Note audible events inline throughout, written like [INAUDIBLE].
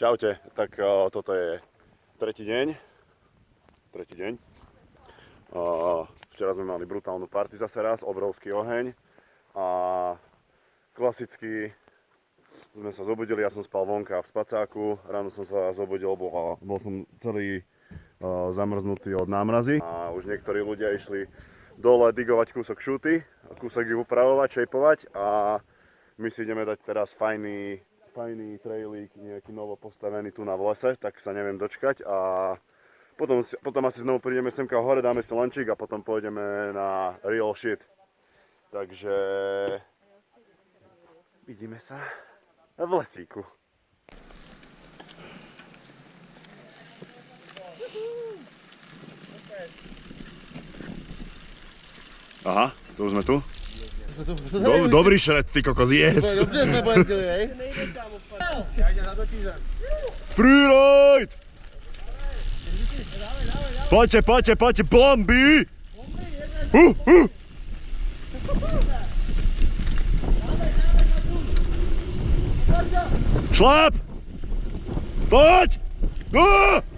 Čaute, tak uh, toto je tretí deň. Tretí deň. Uh, včera sme mali brutálnu party zase raz, obrovský oheň. A klasicky sme sa zobudili, ja som spal vonka v spacáku, ráno som sa zobudil, bol, bol som celý uh, zamrznutý od námrazy. A už niektorí ľudia išli dole digovať kúsok šuty, kúsok ich upravovať, šejpovať a my si ideme dať teraz fajný fajný trailík, nejaký novo postavený tu na lese, tak sa neviem dočkať a potom, potom asi znovu prídeme semka hore, dáme si lančík a potom pôjdeme na real shit. Takže vidíme sa v lesíku. Aha, to už sme tu? Do, dobri šret ti kako zjes. Dobro smo brzili, ej. Ne idem tamo pa. Ja. Freeride! Pače, pače, pače, bombi! Uh, uh! Šlap! Pač! Uh!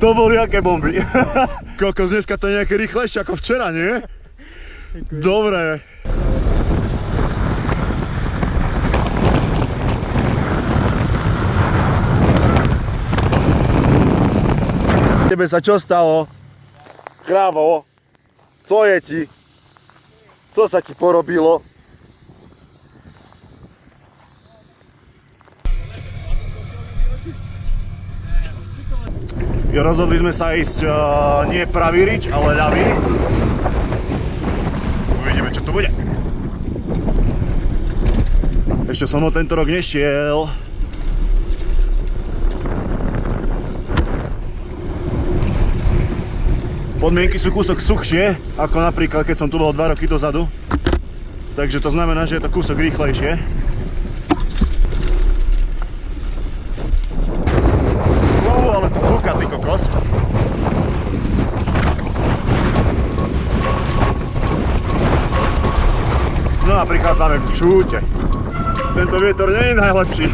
To boli aké bomby. [LAUGHS] Kokos, dneska to je nejaké rýchlejšie ako včera, nie? Dobre. Tebe sa čo stalo? Krávo, co je ti? Co sa ti porobilo? Rozhodli sme sa ísť uh, nie pravý rič, ale ľavý. Uvidíme, čo tu bude. Ešte som ho tento rok nešiel. Podmienky sú kúsok suchšie, ako napríklad keď som tu bol 2 roky dozadu. Takže to znamená, že je to kúsok rýchlejšie. Uú, ale tu fúka, ty kokos. No a prichádzame k šúte. Tento vietor nie je najlepší.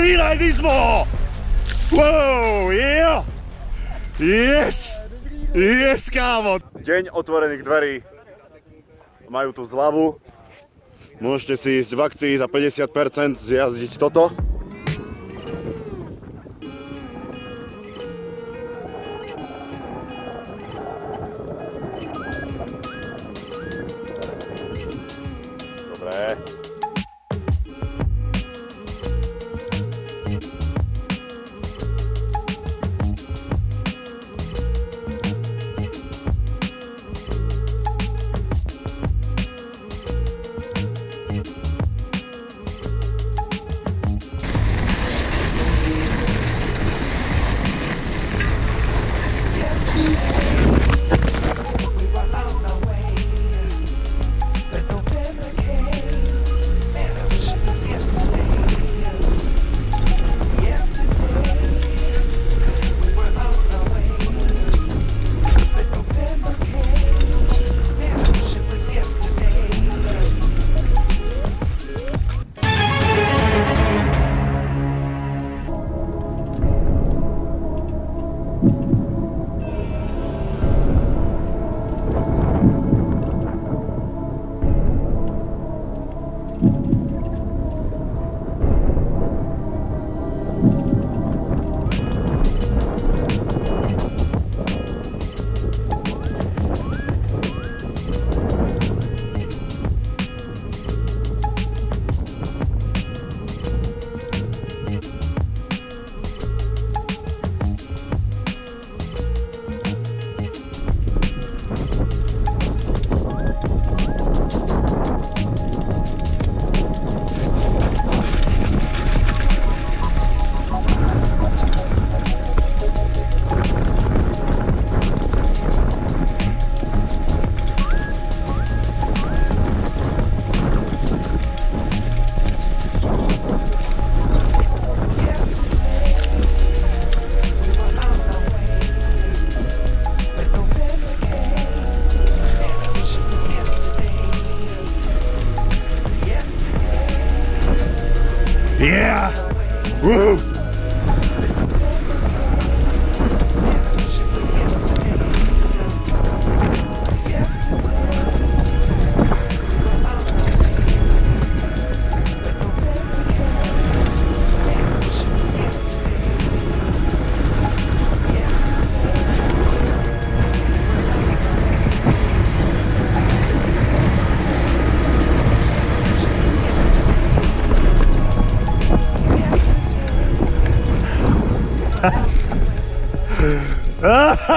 Freeridismo! Wow, jo! Yes! Yes, kámo! Deň otvorených dverí. Majú tu zľavu. Môžete si ísť v akcii za 50% zjazdiť toto.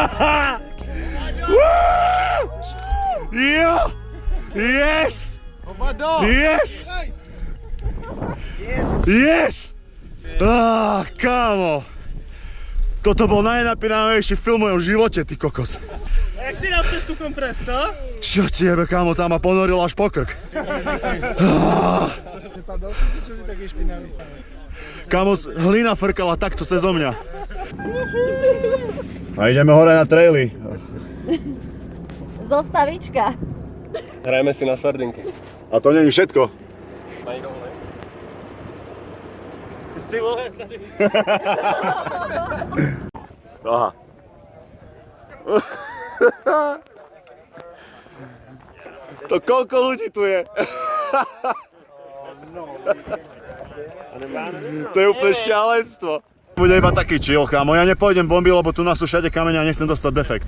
[LAUGHS] Yeah! Yes! Yes! Yes! Á, kámo! Toto bol najnapínavejší film v mojom živote, ty kokos. Jak si dal cez tú kompres, co? Čo tiebe, kámo, tam ma ponoril až po krk. [LAUGHS] Kámo, hlina frkala takto cez mňa. A ideme hore na traily. Zostavička. Hrajeme si na sardinky. A to není všetko. Ty vole, tady. [LAUGHS] Aha. [LAUGHS] To koľko ľudí tu je? [LAUGHS] To je úplne šialenstvo. Bude iba taký chill, kámo. Ja nepôjdem bomby, lebo tu nás sú všade kamene a nechcem dostať defekt.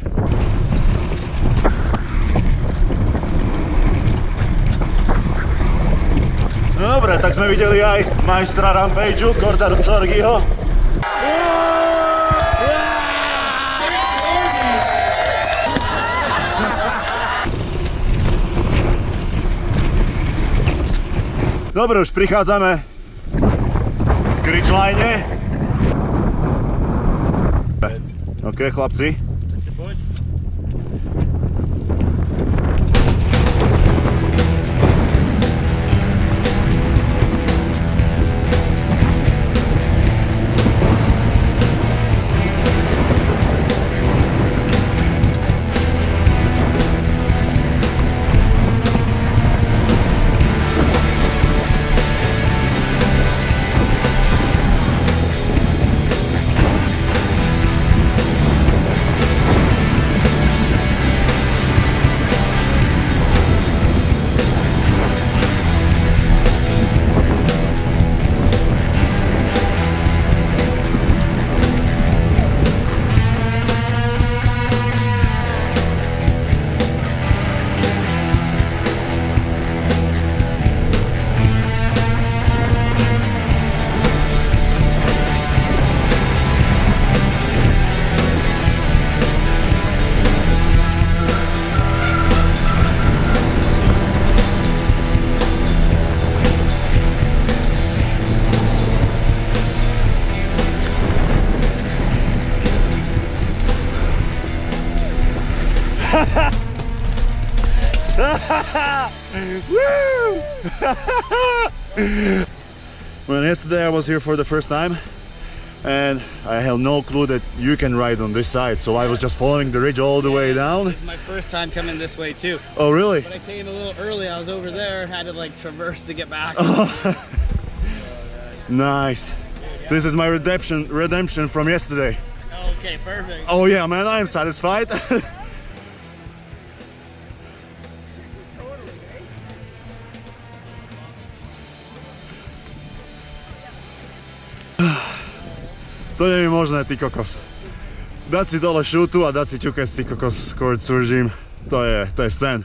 No dobre, tak sme videli aj majstra Rampageu, Kordar Corgiho. Dobre, už prichádzame k ridgeline. OK, chlapci. Well, yesterday I was here for the first time and I have no clue that you can ride on this side, so I was just following the ridge all the way down. This is my first time coming this way too. Oh, really? But I came a little early. I was over there, had to like traverse to get back. [LAUGHS] Nice. This is my redemption redemption from yesterday. okay, perfect. Oh yeah, man, I am satisfied. [LAUGHS] To nie je možné, ty kokos. Dať si dole šutu a dať si ťukec, ty kokos, skôr suržím. To je, to je sen.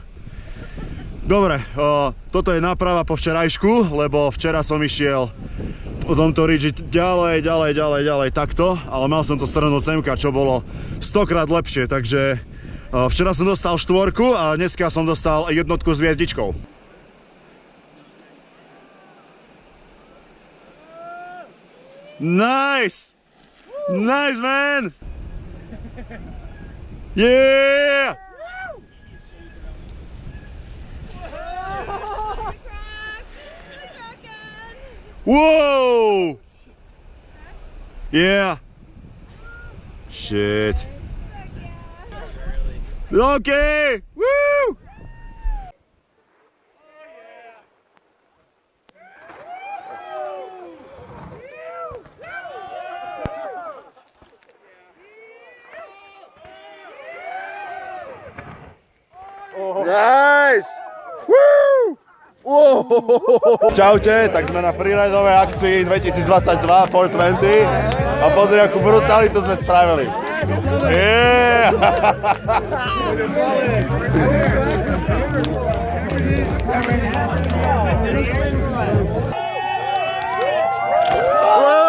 Dobre, o, toto je náprava po včerajšku, lebo včera som išiel po tomto ridži ďalej, ďalej, ďalej, ďalej, takto, ale mal som to strhnúť semka, čo bolo stokrát lepšie, takže o, včera som dostal štvorku a dneska som dostal jednotku s hviezdičkou. Nice! Nice, man! Yeah! Whoa! Yeah. Shit. Okay. Čaute, tak sme na freeridovej akcii 2022 420 a pozri, akú brutalitu sme spravili. Yeah!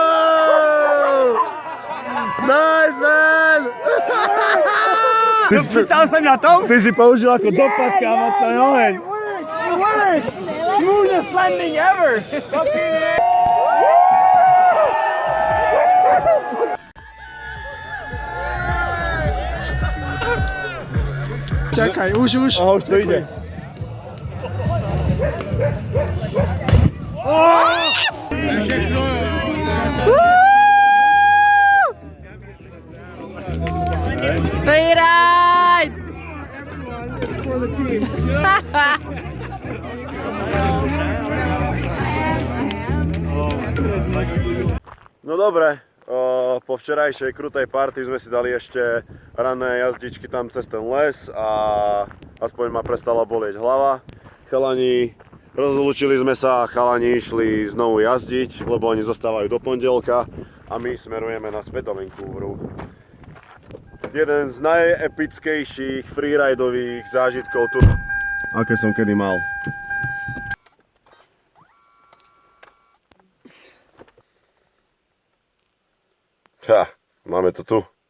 Wow! Nice, man! Ty, si, Stál jsem na tom? ty si použil ako dopad, kámo, ten oheň. best landing ever! Czekaj, uż, uż. O, już to idzie. O! Dobre, po včerajšej krutej party sme si dali ešte ranné jazdičky tam cez ten les a aspoň ma prestala bolieť hlava. Chalani, rozlúčili sme sa, chalani išli znovu jazdiť, lebo oni zostávajú do pondelka a my smerujeme naspäť do Vancouveru. Jeden z najepickejších freeridových zážitkov tu, aké som kedy mal. Máme to tu.